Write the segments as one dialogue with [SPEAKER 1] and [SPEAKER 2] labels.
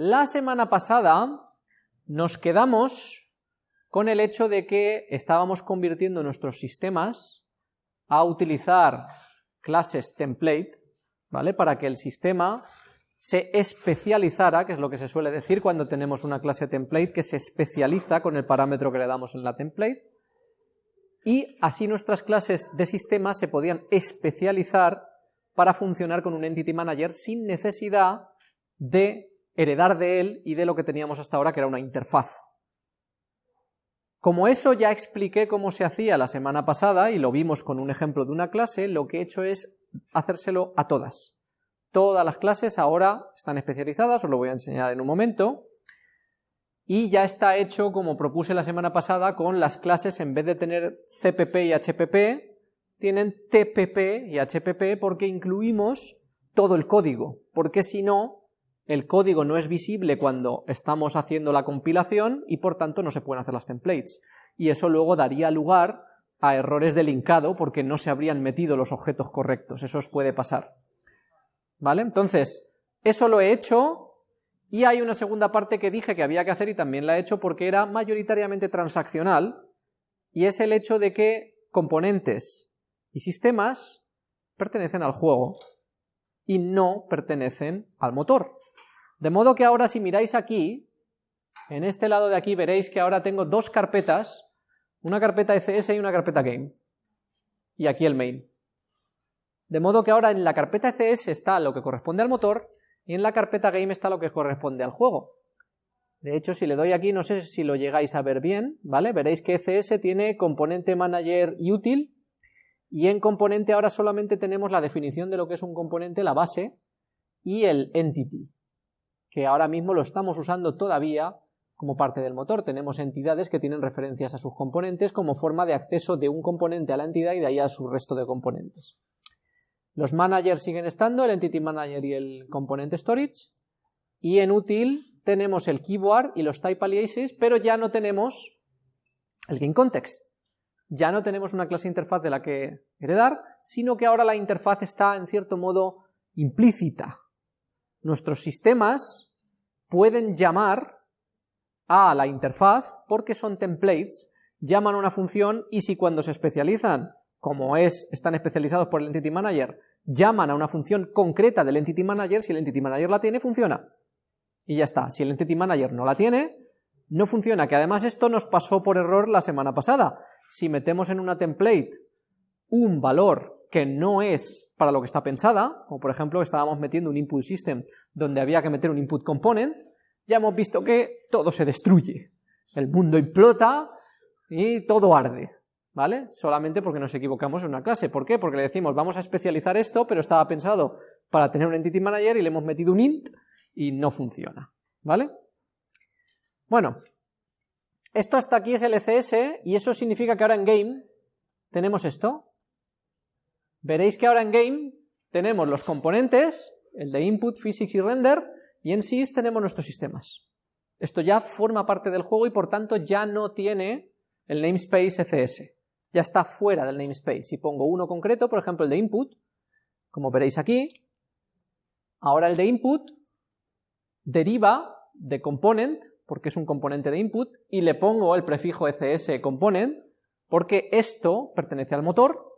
[SPEAKER 1] La semana pasada nos quedamos con el hecho de que estábamos convirtiendo nuestros sistemas a utilizar clases template, ¿vale? Para que el sistema se especializara, que es lo que se suele decir cuando tenemos una clase template, que se especializa con el parámetro que le damos en la template, y así nuestras clases de sistema se podían especializar para funcionar con un Entity Manager sin necesidad de heredar de él y de lo que teníamos hasta ahora, que era una interfaz. Como eso ya expliqué cómo se hacía la semana pasada, y lo vimos con un ejemplo de una clase, lo que he hecho es hacérselo a todas. Todas las clases ahora están especializadas, os lo voy a enseñar en un momento, y ya está hecho como propuse la semana pasada con las clases en vez de tener CPP y HPP, tienen TPP y HPP porque incluimos todo el código, porque si no, el código no es visible cuando estamos haciendo la compilación y por tanto no se pueden hacer las templates. Y eso luego daría lugar a errores de linkado porque no se habrían metido los objetos correctos, eso os puede pasar. ¿Vale? Entonces, eso lo he hecho y hay una segunda parte que dije que había que hacer y también la he hecho porque era mayoritariamente transaccional y es el hecho de que componentes y sistemas pertenecen al juego y no pertenecen al motor. De modo que ahora si miráis aquí, en este lado de aquí veréis que ahora tengo dos carpetas, una carpeta ECS y una carpeta Game, y aquí el main. De modo que ahora en la carpeta ECS está lo que corresponde al motor y en la carpeta Game está lo que corresponde al juego. De hecho, si le doy aquí, no sé si lo llegáis a ver bien, ¿vale? Veréis que ECS tiene componente manager y útil, y en componente ahora solamente tenemos la definición de lo que es un componente, la base, y el entity, que ahora mismo lo estamos usando todavía como parte del motor. Tenemos entidades que tienen referencias a sus componentes como forma de acceso de un componente a la entidad y de ahí a su resto de componentes. Los managers siguen estando, el entity manager y el componente storage, y en útil tenemos el keyboard y los type aliases, pero ya no tenemos el game context ya no tenemos una clase interfaz de la que heredar, sino que ahora la interfaz está en cierto modo implícita. Nuestros sistemas pueden llamar a la interfaz porque son templates, llaman a una función y si cuando se especializan, como es, están especializados por el Entity Manager, llaman a una función concreta del Entity Manager, si el Entity Manager la tiene, funciona. Y ya está, si el Entity Manager no la tiene, no funciona, que además esto nos pasó por error la semana pasada si metemos en una template un valor que no es para lo que está pensada, como por ejemplo estábamos metiendo un input system donde había que meter un input component, ya hemos visto que todo se destruye, el mundo implota y todo arde, ¿vale? Solamente porque nos equivocamos en una clase. ¿Por qué? Porque le decimos vamos a especializar esto, pero estaba pensado para tener un entity manager y le hemos metido un int y no funciona, ¿vale? Bueno, esto hasta aquí es el ECS y eso significa que ahora en game tenemos esto. Veréis que ahora en game tenemos los componentes, el de input, physics y render, y en sys tenemos nuestros sistemas. Esto ya forma parte del juego y por tanto ya no tiene el namespace ECS. Ya está fuera del namespace. Si pongo uno concreto, por ejemplo el de input, como veréis aquí, ahora el de input deriva de component porque es un componente de input, y le pongo el prefijo ECS component, porque esto pertenece al motor,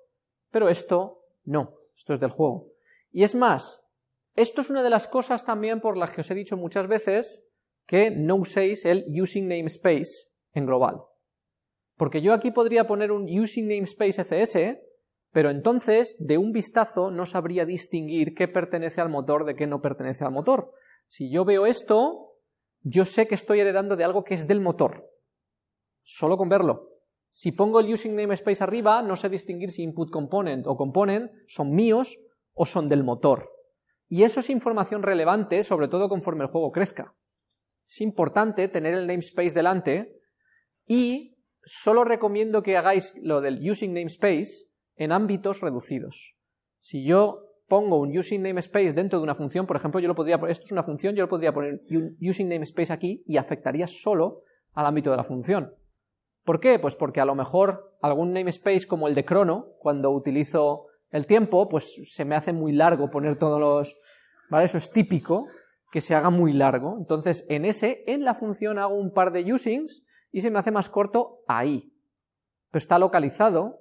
[SPEAKER 1] pero esto no, esto es del juego. Y es más, esto es una de las cosas también por las que os he dicho muchas veces que no uséis el using namespace en global. Porque yo aquí podría poner un using namespace ECS, pero entonces de un vistazo no sabría distinguir qué pertenece al motor de qué no pertenece al motor. Si yo veo esto, yo sé que estoy heredando de algo que es del motor, solo con verlo. Si pongo el using namespace arriba, no sé distinguir si input component o component son míos o son del motor. Y eso es información relevante, sobre todo conforme el juego crezca. Es importante tener el namespace delante y solo recomiendo que hagáis lo del using namespace en ámbitos reducidos. Si yo pongo un using namespace dentro de una función, por ejemplo, yo lo podría, esto es una función, yo lo podría poner using namespace aquí y afectaría solo al ámbito de la función. ¿Por qué? Pues porque a lo mejor algún namespace como el de crono, cuando utilizo el tiempo, pues se me hace muy largo poner todos los... ¿vale? Eso es típico, que se haga muy largo. Entonces, en ese, en la función hago un par de usings y se me hace más corto ahí. Pero está localizado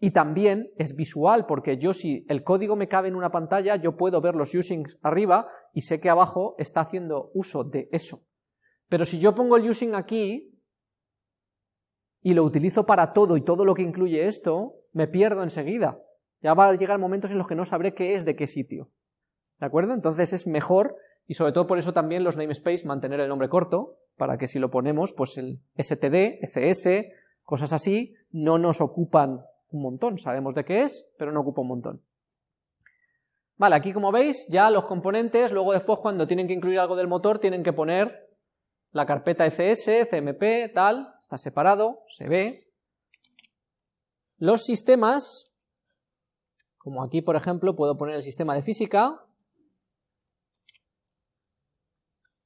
[SPEAKER 1] y también es visual, porque yo si el código me cabe en una pantalla, yo puedo ver los usings arriba y sé que abajo está haciendo uso de eso. Pero si yo pongo el using aquí y lo utilizo para todo y todo lo que incluye esto, me pierdo enseguida. Ya va a llegar momentos en los que no sabré qué es de qué sitio. ¿De acuerdo? Entonces es mejor, y sobre todo por eso también los namespace, mantener el nombre corto, para que si lo ponemos, pues el std, cs, cosas así, no nos ocupan un montón, sabemos de qué es, pero no ocupa un montón. Vale, aquí como veis, ya los componentes, luego después cuando tienen que incluir algo del motor, tienen que poner la carpeta ECS, CMP, tal, está separado, se ve. Los sistemas, como aquí por ejemplo puedo poner el sistema de física,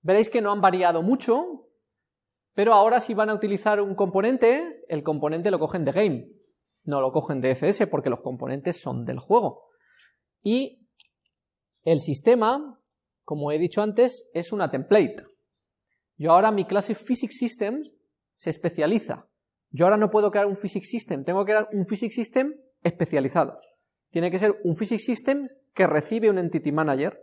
[SPEAKER 1] veréis que no han variado mucho, pero ahora si van a utilizar un componente, el componente lo cogen de game, no lo cogen de FS porque los componentes son del juego. Y el sistema, como he dicho antes, es una template. Yo ahora mi clase Physics System se especializa. Yo ahora no puedo crear un Physics System, tengo que crear un Physics System especializado. Tiene que ser un Physics System que recibe un Entity Manager,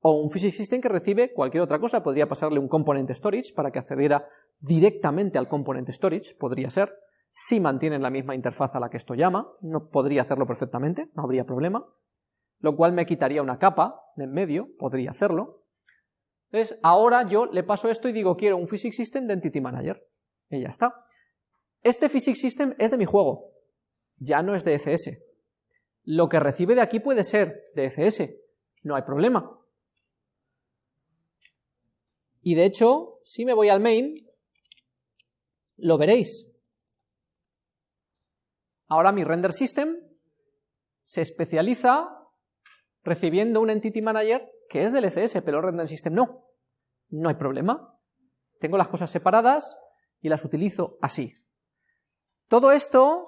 [SPEAKER 1] o un Physics System que recibe cualquier otra cosa, podría pasarle un Component Storage para que accediera directamente al Component Storage, podría ser, si mantienen la misma interfaz a la que esto llama, no podría hacerlo perfectamente, no habría problema, lo cual me quitaría una capa de en medio, podría hacerlo. Entonces, ahora yo le paso esto y digo, quiero un Physics System de Entity Manager, y ya está. Este Physics System es de mi juego, ya no es de ECS. Lo que recibe de aquí puede ser de ECS, no hay problema. Y de hecho, si me voy al main, lo veréis. Ahora mi render system se especializa recibiendo un entity manager que es del ECS, pero el render system no. No hay problema. Tengo las cosas separadas y las utilizo así. Todo esto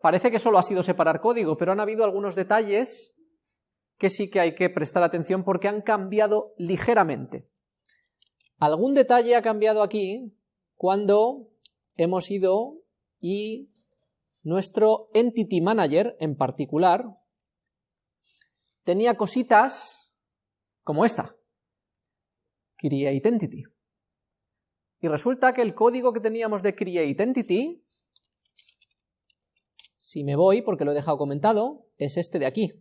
[SPEAKER 1] parece que solo ha sido separar código, pero han habido algunos detalles que sí que hay que prestar atención porque han cambiado ligeramente. Algún detalle ha cambiado aquí cuando hemos ido y nuestro Entity Manager en particular tenía cositas como esta, Create Entity. Y resulta que el código que teníamos de Create Entity, si me voy, porque lo he dejado comentado, es este de aquí.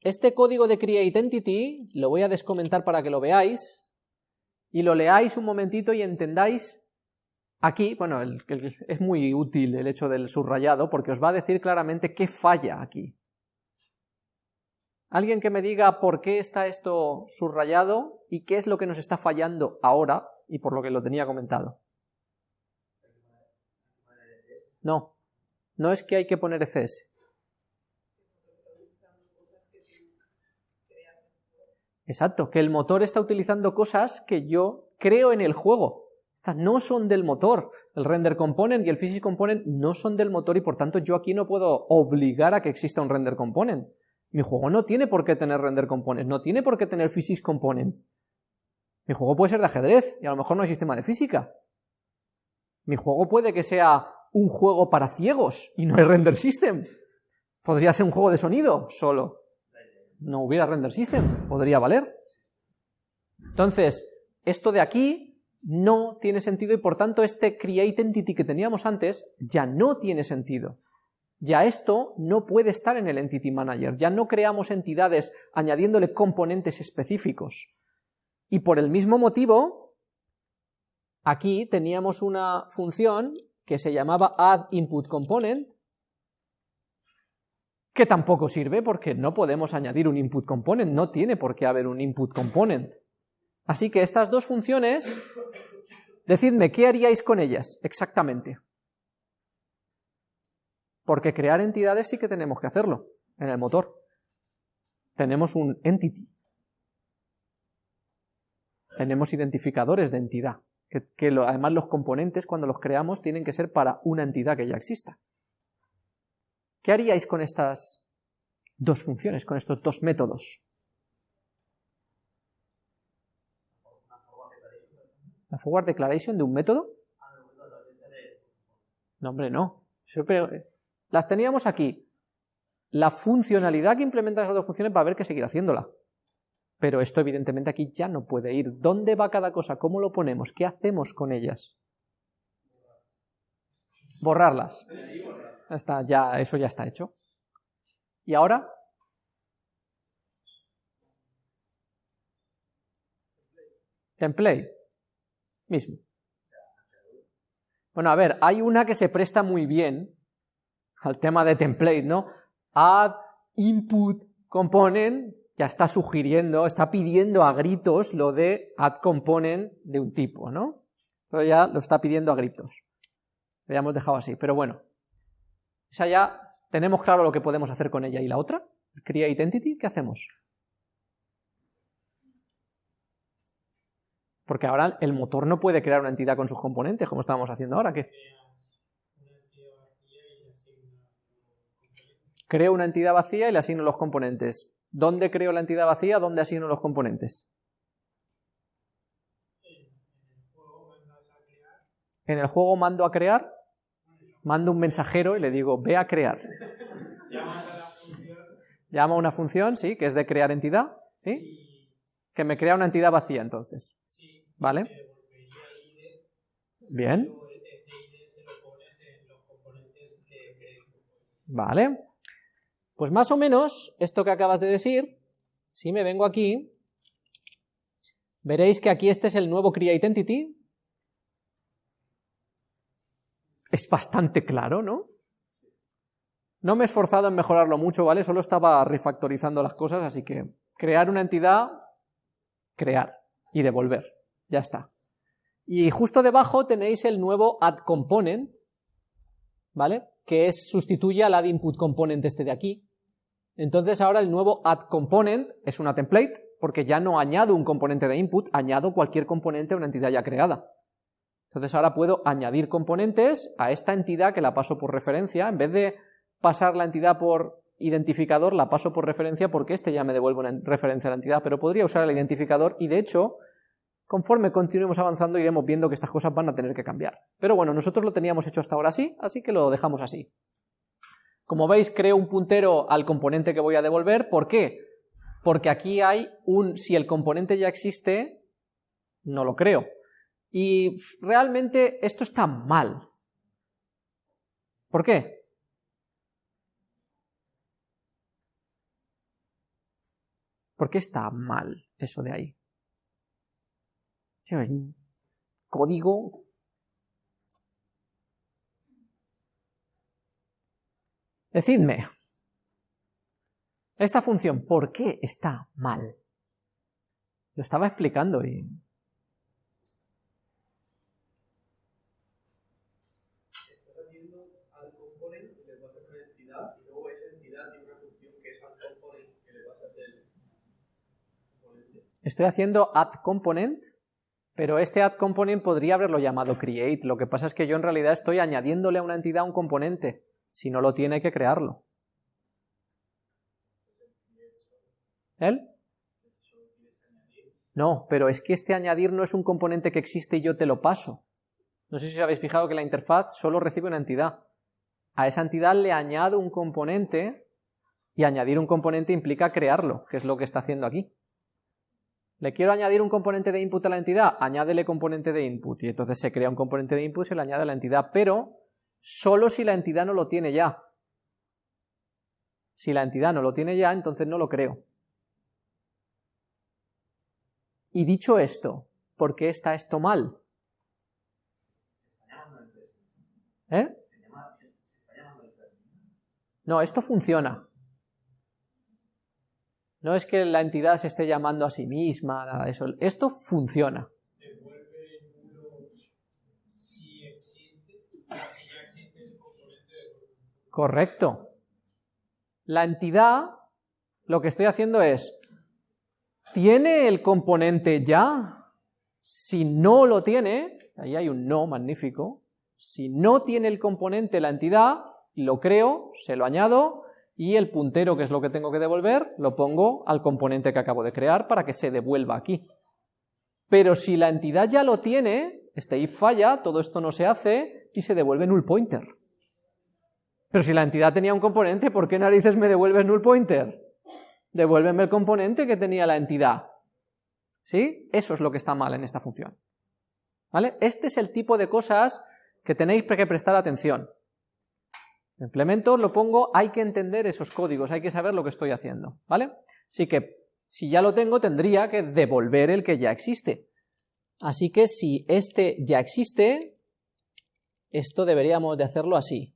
[SPEAKER 1] Este código de Create Entity lo voy a descomentar para que lo veáis y lo leáis un momentito y entendáis Aquí, bueno, es muy útil el hecho del subrayado porque os va a decir claramente qué falla aquí. Alguien que me diga por qué está esto subrayado y qué es lo que nos está fallando ahora y por lo que lo tenía comentado. No, no es que hay que poner ECS. Exacto, que el motor está utilizando cosas que yo creo en el juego. Estas no son del motor. El render component y el physics component no son del motor y por tanto yo aquí no puedo obligar a que exista un render component. Mi juego no tiene por qué tener render component, no tiene por qué tener physics component. Mi juego puede ser de ajedrez y a lo mejor no hay sistema de física. Mi juego puede que sea un juego para ciegos y no hay render system. Podría ser un juego de sonido solo. No hubiera render system, podría valer. Entonces, esto de aquí no tiene sentido y por tanto este create entity que teníamos antes ya no tiene sentido. Ya esto no puede estar en el entity manager, ya no creamos entidades añadiéndole componentes específicos. Y por el mismo motivo, aquí teníamos una función que se llamaba add input component, que tampoco sirve porque no podemos añadir un input component, no tiene por qué haber un input component. Así que estas dos funciones, decidme, ¿qué haríais con ellas exactamente? Porque crear entidades sí que tenemos que hacerlo en el motor. Tenemos un entity. Tenemos identificadores de entidad, que, además los componentes cuando los creamos tienen que ser para una entidad que ya exista. ¿Qué haríais con estas dos funciones, con estos dos métodos? ¿La forward declaration de un método? No, hombre, no. Las teníamos aquí. La funcionalidad que implementa esas dos funciones va a haber que seguir haciéndola. Pero esto evidentemente aquí ya no puede ir. ¿Dónde va cada cosa? ¿Cómo lo ponemos? ¿Qué hacemos con ellas? Borrarlas. Está, ya, eso ya está hecho. ¿Y ahora? Template. Mismo. Bueno, a ver, hay una que se presta muy bien al tema de template, ¿no? Add input component ya está sugiriendo, está pidiendo a gritos lo de add component de un tipo, ¿no? Pero ya lo está pidiendo a gritos. Lo habíamos dejado así, pero bueno. Esa ya tenemos claro lo que podemos hacer con ella. ¿Y la otra? Create entity, ¿qué hacemos? Porque ahora el motor no puede crear una entidad con sus componentes, como estábamos haciendo ahora. ¿Qué? Creo una entidad vacía y le asigno los componentes. ¿Dónde creo la entidad vacía? ¿Dónde asigno los componentes? En el juego mando a crear, mando un mensajero y le digo, ve a crear. Llama a una función, sí, que es de crear entidad, ¿sí? Que me crea una entidad vacía entonces. ¿Vale? Bien. Vale. Pues más o menos esto que acabas de decir, si me vengo aquí, veréis que aquí este es el nuevo createIdentity. Es bastante claro, ¿no? No me he esforzado en mejorarlo mucho, ¿vale? Solo estaba refactorizando las cosas, así que crear una entidad, crear y devolver. Ya está. Y justo debajo tenéis el nuevo addComponent, ¿vale? Que es, sustituye al addInputComponent este de aquí. Entonces ahora el nuevo addComponent es una template, porque ya no añado un componente de input, añado cualquier componente a una entidad ya creada. Entonces ahora puedo añadir componentes a esta entidad que la paso por referencia, en vez de pasar la entidad por identificador, la paso por referencia porque este ya me devuelve una referencia a la entidad, pero podría usar el identificador y de hecho, conforme continuemos avanzando iremos viendo que estas cosas van a tener que cambiar. Pero bueno, nosotros lo teníamos hecho hasta ahora así, así que lo dejamos así. Como veis, creo un puntero al componente que voy a devolver. ¿Por qué? Porque aquí hay un, si el componente ya existe, no lo creo. Y realmente esto está mal. ¿Por qué? ¿Por qué está mal eso de ahí? Código. Decidme, esta función, ¿por qué está mal? Lo estaba explicando y... Estoy haciendo add component, pero este add component podría haberlo llamado create, lo que pasa es que yo en realidad estoy añadiéndole a una entidad un componente. Si no lo tiene, hay que crearlo. ¿Él? No, pero es que este añadir no es un componente que existe y yo te lo paso. No sé si os habéis fijado que la interfaz solo recibe una entidad. A esa entidad le añado un componente y añadir un componente implica crearlo, que es lo que está haciendo aquí. ¿Le quiero añadir un componente de input a la entidad? Añádele componente de input y entonces se crea un componente de input y se le añade a la entidad, pero solo si la entidad no lo tiene ya. Si la entidad no lo tiene ya, entonces no lo creo. Y dicho esto, ¿por qué está esto mal? ¿Eh? No, esto funciona. No es que la entidad se esté llamando a sí misma, nada de eso. Esto funciona. Correcto. La entidad, lo que estoy haciendo es, ¿tiene el componente ya? Si no lo tiene, ahí hay un no magnífico, si no tiene el componente la entidad, lo creo, se lo añado, y el puntero, que es lo que tengo que devolver, lo pongo al componente que acabo de crear para que se devuelva aquí. Pero si la entidad ya lo tiene, este if falla, todo esto no se hace y se devuelve null pointer. Pero si la entidad tenía un componente, ¿por qué narices me devuelves null pointer? Devuélveme el componente que tenía la entidad. ¿Sí? Eso es lo que está mal en esta función. ¿Vale? Este es el tipo de cosas que tenéis que prestar atención. Implemento, lo pongo, hay que entender esos códigos, hay que saber lo que estoy haciendo, ¿vale? Así que, si ya lo tengo, tendría que devolver el que ya existe. Así que si este ya existe, esto deberíamos de hacerlo así.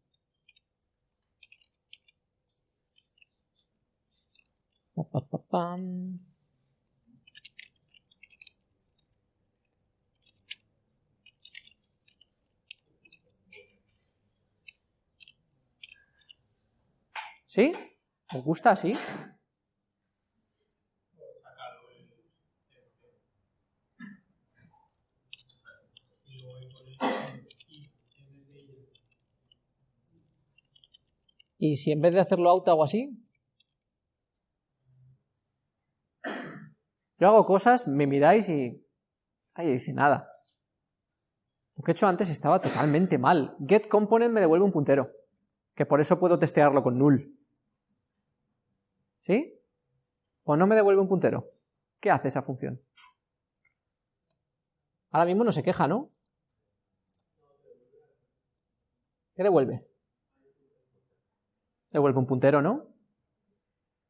[SPEAKER 1] ¿Sí? ¿Os gusta así? ¿Y si en vez de hacerlo out hago así? Yo hago cosas, me miráis y... Ay, dice nada. Lo que he hecho antes estaba totalmente mal. GetComponent me devuelve un puntero, que por eso puedo testearlo con null. ¿Sí? ¿O no me devuelve un puntero? ¿Qué hace esa función? Ahora mismo no se queja, ¿no? ¿Qué devuelve? Devuelve un puntero, ¿no?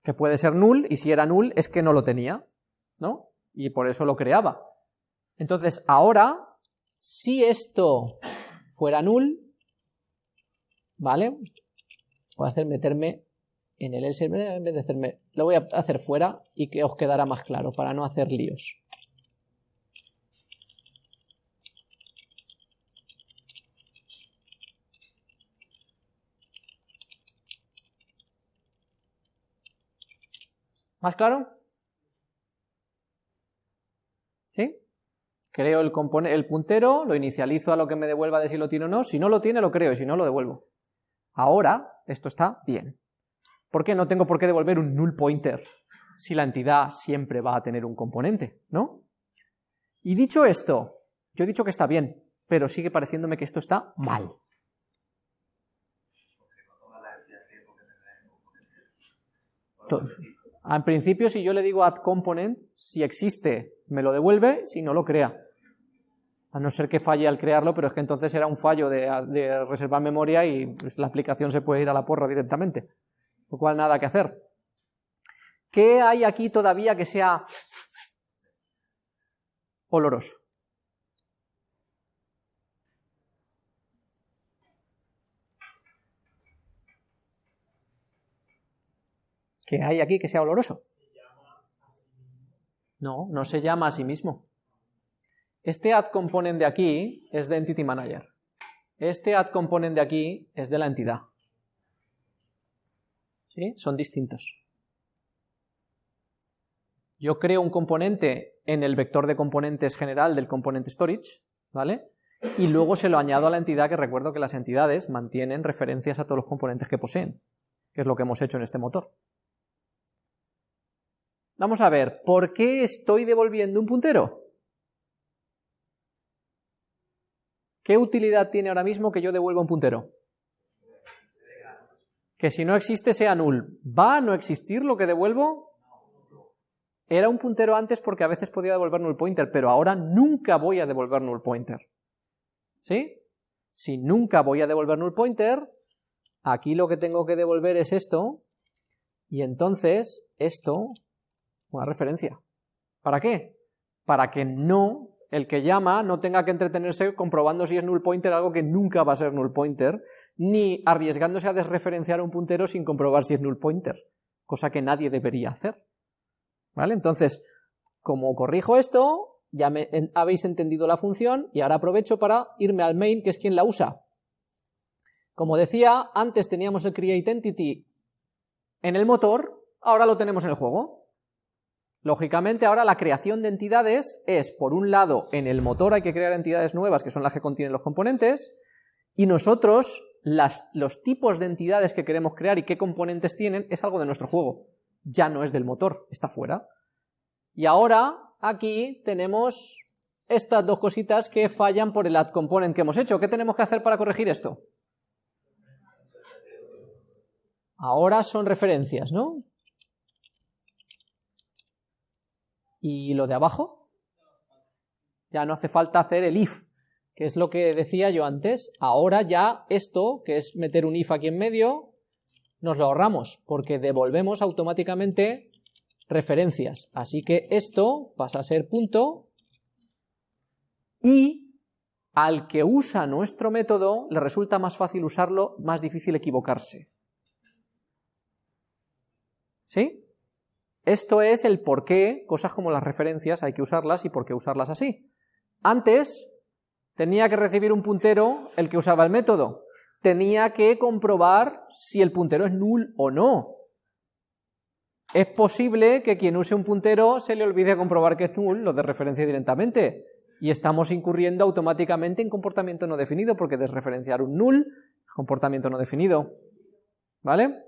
[SPEAKER 1] Que puede ser null, y si era null es que no lo tenía, ¿no? Y por eso lo creaba. Entonces, ahora, si esto fuera null, ¿vale? Voy a hacer meterme en el else, en vez de hacerme, lo voy a hacer fuera y que os quedará más claro para no hacer líos. ¿Más claro? ¿Sí? Creo el, el puntero, lo inicializo a lo que me devuelva de si lo tiene o no, si no lo tiene lo creo y si no lo devuelvo. Ahora esto está bien. ¿Por qué no tengo por qué devolver un null pointer si la entidad siempre va a tener un componente, ¿no? Y dicho esto, yo he dicho que está bien, pero sigue pareciéndome que esto está mal. En principio, si yo le digo add component, si existe, me lo devuelve, si no lo crea. A no ser que falle al crearlo, pero es que entonces era un fallo de, reservar memoria y pues, la aplicación se puede ir a la porra directamente lo cual nada que hacer. ¿Qué hay aquí todavía que sea oloroso? ¿Qué hay aquí que sea oloroso? No, no se llama a sí mismo. Este add component de aquí es de Entity Manager. Este add component de aquí es de la entidad. Son distintos. Yo creo un componente en el vector de componentes general del componente storage, ¿vale? Y luego se lo añado a la entidad, que recuerdo que las entidades mantienen referencias a todos los componentes que poseen, que es lo que hemos hecho en este motor. Vamos a ver, ¿por qué estoy devolviendo un puntero? ¿Qué utilidad tiene ahora mismo que yo devuelva un puntero? Que si no existe sea null. ¿Va a no existir lo que devuelvo? Era un puntero antes porque a veces podía devolver null pointer, pero ahora nunca voy a devolver null pointer. ¿Sí? Si nunca voy a devolver null pointer, aquí lo que tengo que devolver es esto, y entonces esto, una referencia. ¿Para qué? Para que no el que llama no tenga que entretenerse comprobando si es null pointer, algo que nunca va a ser null pointer, ni arriesgándose a desreferenciar un puntero sin comprobar si es null pointer, cosa que nadie debería hacer. ¿Vale? Entonces, como corrijo esto, ya me, habéis entendido la función y ahora aprovecho para irme al main, que es quien la usa. Como decía, antes teníamos el create entity en el motor, ahora lo tenemos en el juego. Lógicamente ahora la creación de entidades es, por un lado, en el motor hay que crear entidades nuevas, que son las que contienen los componentes, y nosotros, los tipos de entidades que queremos crear y qué componentes tienen, es algo de nuestro juego. Ya no es del motor, está fuera. Y ahora, aquí tenemos estas dos cositas que fallan por el add component que hemos hecho. ¿Qué tenemos que hacer para corregir esto? Ahora son referencias, ¿no? ¿Y lo de abajo? Ya no hace falta hacer el if, que es lo que decía yo antes. Ahora ya esto, que es meter un if aquí en medio, nos lo ahorramos, porque devolvemos automáticamente referencias. Así que esto pasa a ser punto y al que usa nuestro método le resulta más fácil usarlo, más difícil equivocarse. ¿Sí? Esto es el por qué cosas como las referencias hay que usarlas y por qué usarlas así. Antes tenía que recibir un puntero el que usaba el método. Tenía que comprobar si el puntero es null o no. Es posible que quien use un puntero se le olvide comprobar que es null, lo de referencia directamente, y estamos incurriendo automáticamente en comportamiento no definido, porque desreferenciar un null comportamiento no definido. ¿Vale?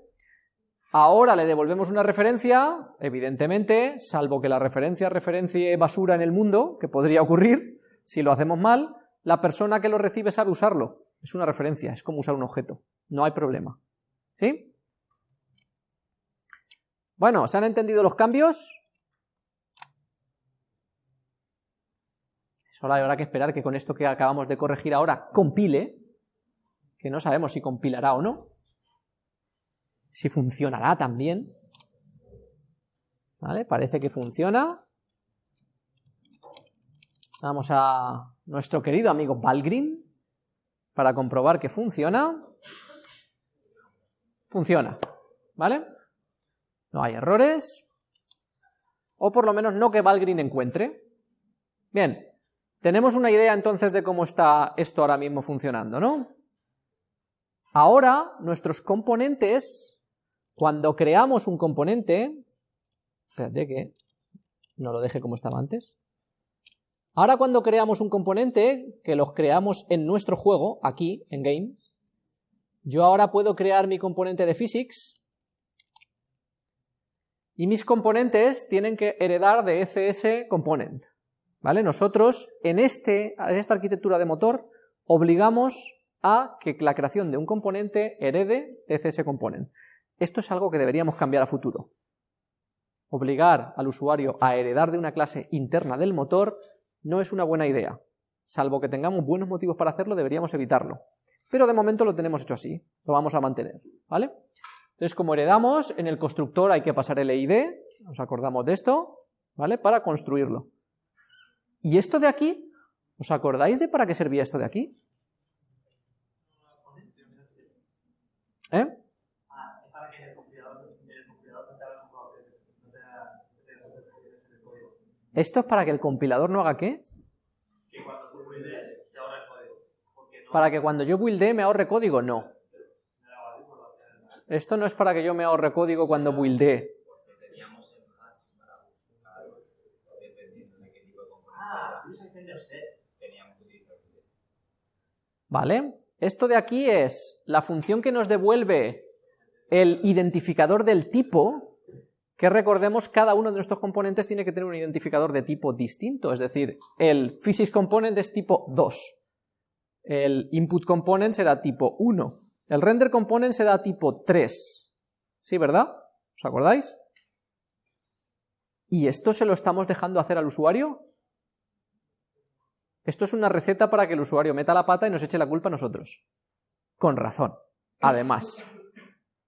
[SPEAKER 1] Ahora le devolvemos una referencia, evidentemente, salvo que la referencia referencie basura en el mundo, que podría ocurrir, si lo hacemos mal, la persona que lo recibe sabe usarlo. Es una referencia, es como usar un objeto. No hay problema. ¿Sí? Bueno, ¿se han entendido los cambios? Solo habrá que esperar que con esto que acabamos de corregir ahora compile, que no sabemos si compilará o no si funcionará también. ¿Vale? Parece que funciona. Vamos a nuestro querido amigo Valgrind para comprobar que funciona. Funciona, ¿vale? No hay errores. O por lo menos no que Valgrind encuentre. Bien, tenemos una idea entonces de cómo está esto ahora mismo funcionando, ¿no? Ahora nuestros componentes cuando creamos un componente, espérate que no lo deje como estaba antes. Ahora cuando creamos un componente, que los creamos en nuestro juego, aquí, en Game, yo ahora puedo crear mi componente de physics, y mis componentes tienen que heredar de ECS component. ¿Vale? Nosotros, en, este, en esta arquitectura de motor, obligamos a que la creación de un componente herede de ECS component. Esto es algo que deberíamos cambiar a futuro. Obligar al usuario a heredar de una clase interna del motor no es una buena idea. Salvo que tengamos buenos motivos para hacerlo, deberíamos evitarlo. Pero de momento lo tenemos hecho así, lo vamos a mantener, ¿vale? Entonces, como heredamos, en el constructor hay que pasar el ID, nos acordamos de esto, ¿vale? Para construirlo. ¿Y esto de aquí? ¿Os acordáis de para qué servía esto de aquí? ¿Eh? ¿Esto es para que el compilador no haga qué?
[SPEAKER 2] Que cuando tú buildes, te ahorre código.
[SPEAKER 1] Para que cuando yo buildee me ahorre código, no. Esto no es para que yo me ahorre código cuando buildee. ¿Vale? Esto de aquí es la función que nos devuelve el identificador del tipo, que recordemos cada uno de nuestros componentes tiene que tener un identificador de tipo distinto, es decir, el physics component es tipo 2, el input component será tipo 1, el render component será tipo 3, ¿sí, verdad? ¿Os acordáis? ¿Y esto se lo estamos dejando hacer al usuario? Esto es una receta para que el usuario meta la pata y nos eche la culpa a nosotros. Con razón. Además,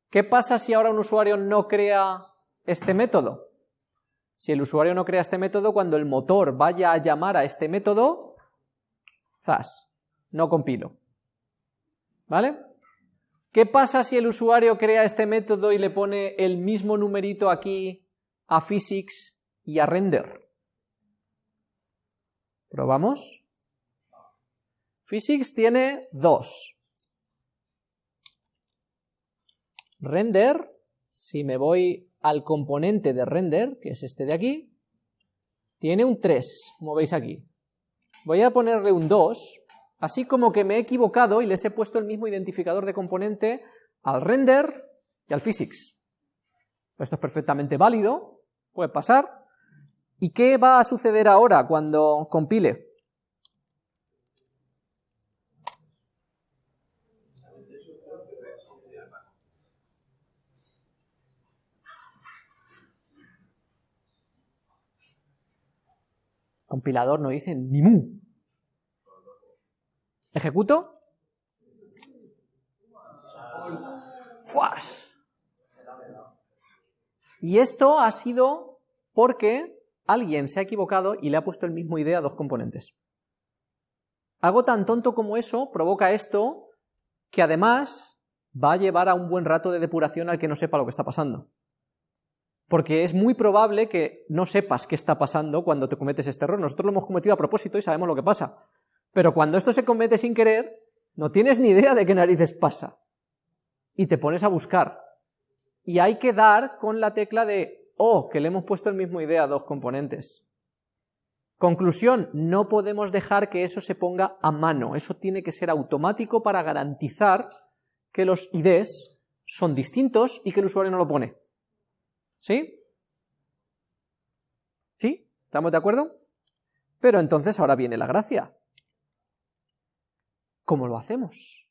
[SPEAKER 1] ¿qué pasa si ahora un usuario no crea este método. Si el usuario no crea este método, cuando el motor vaya a llamar a este método, zas, no compilo. ¿Vale? ¿Qué pasa si el usuario crea este método y le pone el mismo numerito aquí a physics y a render? ¿Probamos? Physics tiene dos. Render, si me voy al componente de render, que es este de aquí, tiene un 3, como veis aquí. Voy a ponerle un 2, así como que me he equivocado y les he puesto el mismo identificador de componente al render y al physics. Esto es perfectamente válido, puede pasar. ¿Y qué va a suceder ahora cuando compile? Compilador no dice ni mu. ¿Ejecuto? ¡Fuas! Y esto ha sido porque alguien se ha equivocado y le ha puesto el mismo idea a dos componentes. Algo tan tonto como eso provoca esto, que además va a llevar a un buen rato de depuración al que no sepa lo que está pasando porque es muy probable que no sepas qué está pasando cuando te cometes este error. Nosotros lo hemos cometido a propósito y sabemos lo que pasa. Pero cuando esto se comete sin querer, no tienes ni idea de qué narices pasa. Y te pones a buscar. Y hay que dar con la tecla de, oh, que le hemos puesto el mismo idea a dos componentes. Conclusión, no podemos dejar que eso se ponga a mano. Eso tiene que ser automático para garantizar que los IDs son distintos y que el usuario no lo pone. ¿Sí? ¿Sí? ¿Estamos de acuerdo? Pero entonces ahora viene la gracia. ¿Cómo lo hacemos?